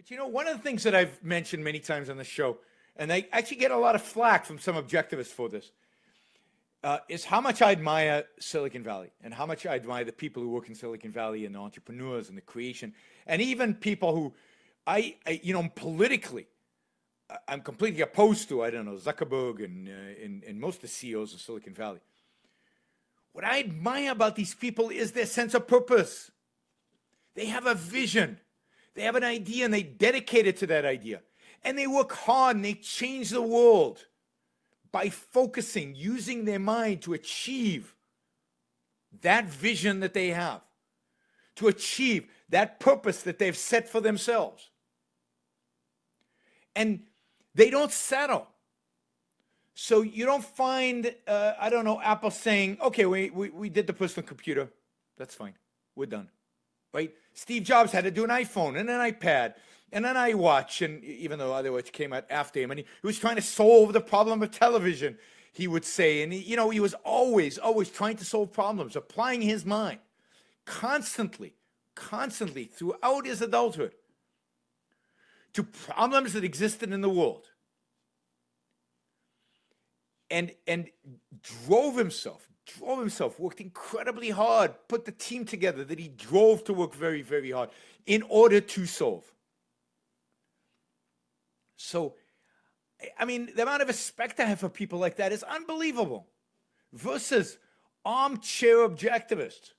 But you know, one of the things that I've mentioned many times on the show, and I actually get a lot of flack from some objectivists for this, uh, is how much I admire Silicon Valley and how much I admire the people who work in Silicon Valley and the entrepreneurs and the creation, and even people who I, I you know, politically, I'm completely opposed to, I don't know, Zuckerberg and, uh, and, and most of the CEOs of Silicon Valley. What I admire about these people is their sense of purpose. They have a vision. They have an idea and they dedicate it to that idea. And they work hard and they change the world by focusing, using their mind to achieve that vision that they have, to achieve that purpose that they've set for themselves. And they don't settle. So you don't find, uh, I don't know, Apple saying, okay, we, we, we did the personal computer. That's fine. We're done right? Steve Jobs had to do an iPhone and an iPad and an iWatch, and even though other watch came out after him, and he, he was trying to solve the problem of television, he would say, and he, you know, he was always, always trying to solve problems, applying his mind constantly, constantly throughout his adulthood to problems that existed in the world and and drove himself drove himself, worked incredibly hard, put the team together that he drove to work very, very hard in order to solve. So, I mean, the amount of respect I have for people like that is unbelievable. Versus armchair objectivists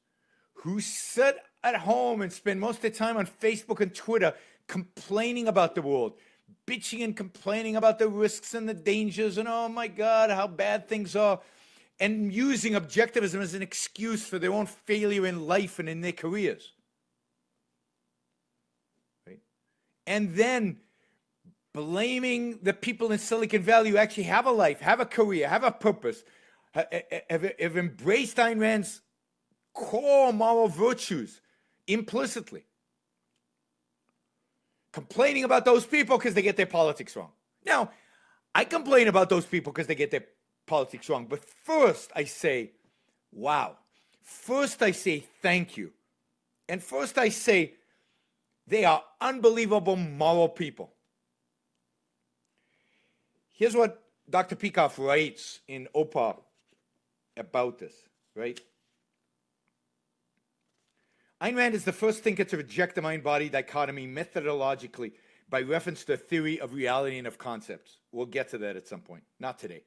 who sit at home and spend most of their time on Facebook and Twitter complaining about the world, bitching and complaining about the risks and the dangers and oh my God, how bad things are and using objectivism as an excuse for their own failure in life and in their careers. Right? And then blaming the people in Silicon Valley who actually have a life, have a career, have a purpose, have, have, embraced Ayn Rand's core moral virtues implicitly. Complaining about those people because they get their politics wrong. Now, I complain about those people because they get their politics wrong. But first I say, wow. First I say thank you. And first I say they are unbelievable moral people. Here's what Dr. Peikoff writes in OPAR about this, right? Ayn Rand is the first thinker to reject the mind-body dichotomy methodologically by reference to the theory of reality and of concepts. We'll get to that at some point, not today.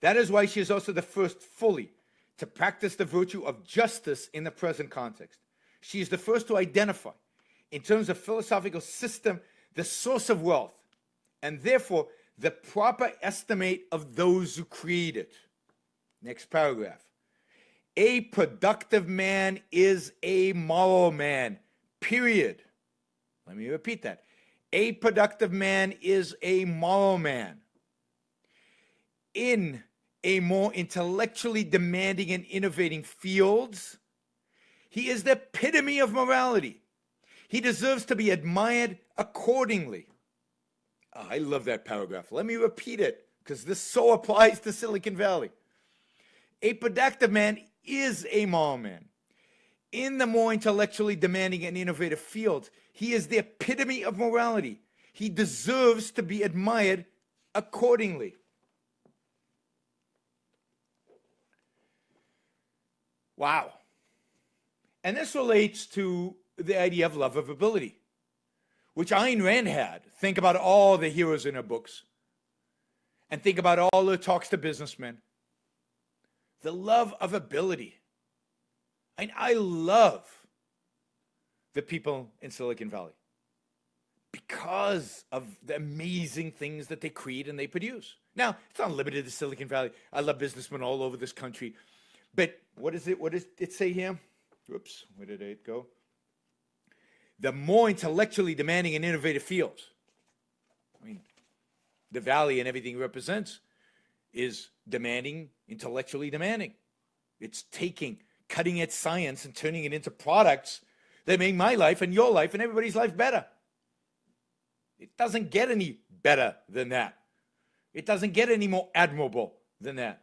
That is why she is also the first fully to practice the virtue of justice in the present context. She is the first to identify, in terms of philosophical system, the source of wealth, and therefore the proper estimate of those who create it. Next paragraph. A productive man is a moral man, period. Let me repeat that. A productive man is a moral man. In a more intellectually demanding and innovating fields. He is the epitome of morality. He deserves to be admired accordingly. Oh, I love that paragraph. Let me repeat it because this so applies to Silicon Valley. A productive man is a moral man. In the more intellectually demanding and innovative fields, he is the epitome of morality. He deserves to be admired accordingly. Wow. And this relates to the idea of love of ability, which Ayn Rand had. Think about all the heroes in her books. And think about all the talks to businessmen. The love of ability. And I love the people in Silicon Valley because of the amazing things that they create and they produce. Now, it's not limited to Silicon Valley. I love businessmen all over this country but what is it? What does it say here? Oops, where did it go? The more intellectually demanding and innovative fields. I mean, the valley and everything it represents is demanding, intellectually demanding. It's taking cutting edge science and turning it into products that make my life and your life and everybody's life better. It doesn't get any better than that. It doesn't get any more admirable than that.